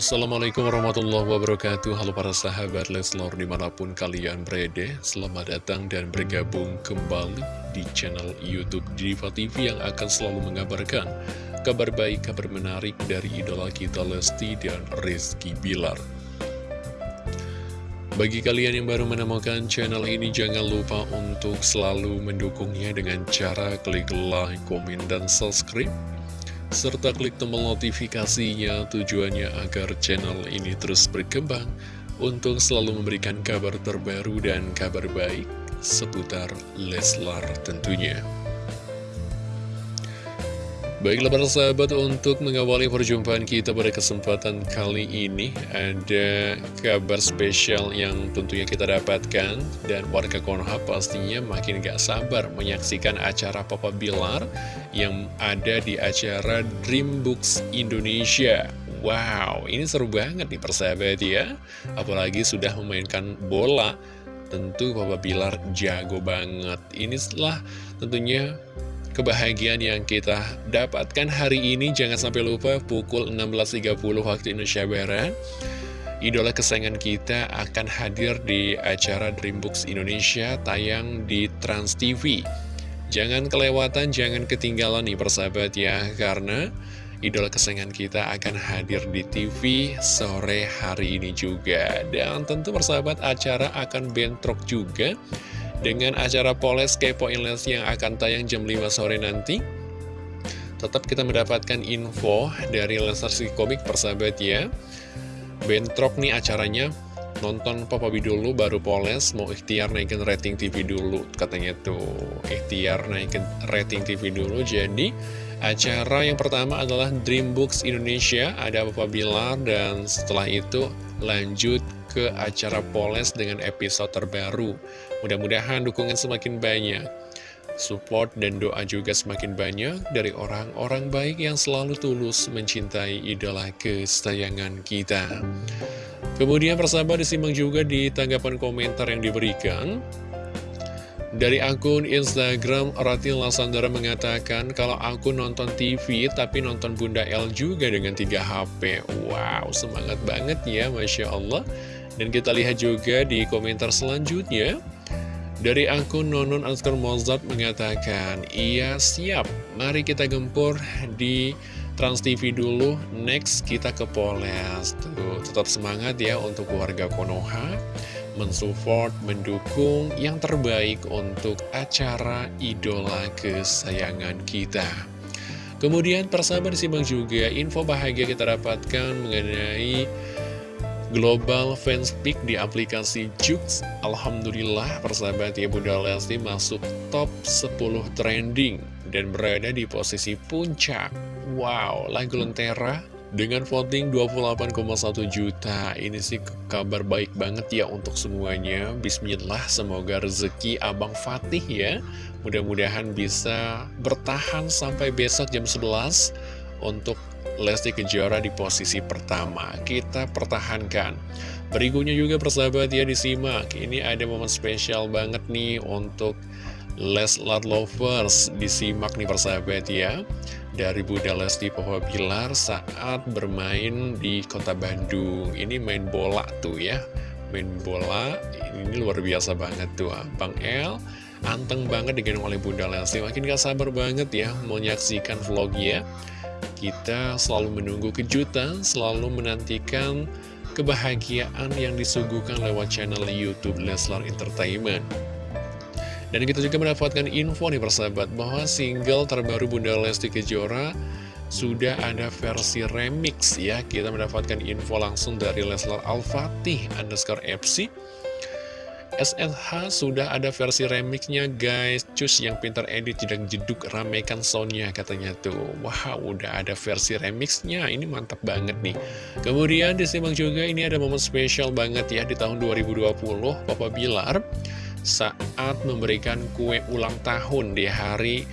Assalamualaikum warahmatullahi wabarakatuh. Halo para sahabat Leslor di mana pun kalian berada Selamat datang dan bergabung kembali di channel Youtube Diva TV Yang akan selalu mengabarkan kabar baik, kabar menarik dari idola kita Lesti dan Rizky Bilar. Bagi kalian yang baru menemukan channel ini, jangan lupa untuk selalu mendukungnya dengan cara klik like, komen, dan subscribe serta klik tombol notifikasinya tujuannya agar channel ini terus berkembang untuk selalu memberikan kabar terbaru dan kabar baik seputar Leslar tentunya. Baiklah para sahabat, untuk mengawali perjumpaan kita pada kesempatan kali ini Ada kabar spesial yang tentunya kita dapatkan Dan warga Konoha pastinya makin gak sabar menyaksikan acara Papa Bilar Yang ada di acara Dreambooks Indonesia. Wow, ini seru banget nih persahabat ya. Apalagi sudah memainkan bola Tentu Papa Bilar jago banget. Ini setelah tentunya kebahagiaan yang kita dapatkan hari ini Jangan sampai lupa pukul 16.30 waktu Indonesia Barat Idola kesayangan kita akan hadir di acara Dreambooks Indonesia tayang di Trans TV Jangan kelewatan, jangan ketinggalan nih persahabat ya Karena idola kesayangan kita akan hadir di TV sore hari ini juga. Dan tentu persahabat acara akan bentrok juga dengan acara Poles Kepoin Les yang akan tayang jam 5 sore nanti Tetap kita mendapatkan info dari Lesnar komik persahabat ya. Bentrok nih acaranya. Nonton Papa B dulu baru Poles. Mau ikhtiar naikin rating TV dulu Katanya tuh. Ikhtiar naikin rating TV dulu. Jadi acara yang pertama adalah Dreambooks Indonesia. Ada Papa Bilar Dan setelah itu lanjut ke acara Poles dengan episode terbaru. Mudah-mudahan dukungan semakin banyak. Support dan doa juga semakin banyak dari orang-orang baik yang selalu tulus mencintai idola kesayangan kita. Kemudian persahabat disimak juga di tanggapan komentar yang diberikan. Dari akun Instagram, Ratil Lasandara mengatakan, kalau aku nonton TV, tapi nonton Bunda L juga dengan 3 HP. Wow, semangat banget ya, Masya Allah. Dan kita lihat juga di komentar selanjutnya Dari akun Nonon Askar Mozart mengatakan Iya siap, mari kita gempur di Trans TV dulu. Next kita ke Poles. Tuh, Tetap semangat ya untuk warga Konoha. Mensupport, mendukung yang terbaik untuk acara idola kesayangan kita. Kemudian persahabat disimak juga info bahagia kita dapatkan mengenai Global Fans Pick di aplikasi Jux. Alhamdulillah persahabat ya Bunda Lesti masuk top 10 trending dan berada di posisi puncak. Wow, lagu Lentera dengan voting 28,1 juta. Ini sih kabar baik banget ya untuk semuanya. Bismillah, semoga rezeki Abang Fatih ya. Mudah-mudahan bisa bertahan sampai besok jam 11 Untuk Lesti Kejora di posisi pertama. Kita pertahankan. Berikutnya juga persahabat ya disimak. Ini ada momen spesial banget nih untuk Leslar Lovers. Disimak nih persahabat ya. Dari Bunda Lesti Bilar saat bermain di kota Bandung. Ini main bola tuh ya. Main bola, ini luar biasa banget tuh. Bang El anteng banget digendong oleh Bunda Lesti. Makin gak sabar banget ya menyaksikan vlognya. Kita selalu menunggu kejutan, selalu menantikan kebahagiaan yang disuguhkan lewat channel Youtube Leslar Entertainment. Dan kita juga mendapatkan info nih persahabat bahwa single terbaru Bunda Lesti Kejora sudah ada versi remix ya. Kita mendapatkan info langsung dari Leslar Al-Fatih underscore FC SLH sudah ada versi remixnya guys. Cus yang pintar edit jedang jeduk ramekan soundnya katanya tuh. Wow udah ada versi remixnya. Ini mantap banget nih. Kemudian disimak juga ini ada momen spesial banget ya di tahun 2020 Papa Bilar saat memberikan kue ulang tahun di hari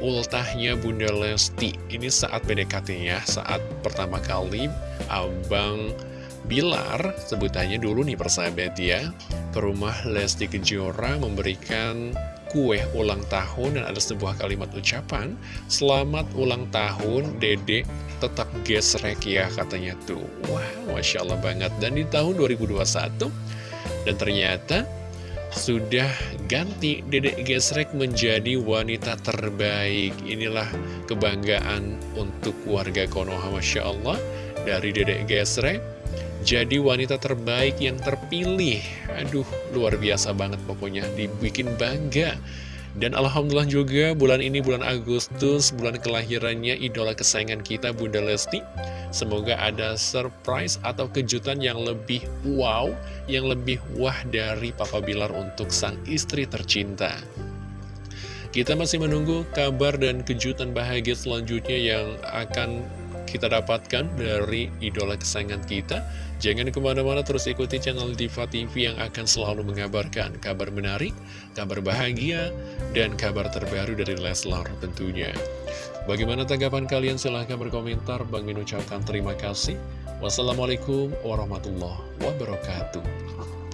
ultahnya Bunda Lesti. Ini saat PDKT-nya, saat pertama kali Abang Bilar, sebutannya dulu nih persahabat ya. Ke rumah Lesti Kejora memberikan kue ulang tahun dan ada sebuah kalimat ucapan Selamat ulang tahun dedek tetap gesrek ya katanya tuh. Wah Masya Allah banget. Dan di tahun 2021 dan ternyata sudah ganti dedek gesrek menjadi wanita terbaik. Inilah kebanggaan untuk warga Konoha Masya Allah. Dari dedek gesrek jadi wanita terbaik yang terpilih. Aduh, luar biasa banget pokoknya. Dibikin bangga. Dan Alhamdulillah juga bulan ini bulan Agustus Bulan kelahirannya idola kesayangan kita Bunda Lesti. Semoga ada surprise atau kejutan yang lebih wow Yang lebih wah dari Papa Bilar untuk sang istri tercinta. Kita masih menunggu kabar dan kejutan bahagia selanjutnya yang akan kita dapatkan dari idola kesayangan kita Jangan ke mana-mana terus ikuti channel Diva TV yang akan selalu mengabarkan kabar menarik, kabar bahagia, dan kabar terbaru dari Leslar tentunya. Bagaimana tanggapan kalian? Silahkan berkomentar. Bang Min ucapkan terima kasih. Wassalamualaikum warahmatullahi wabarakatuh.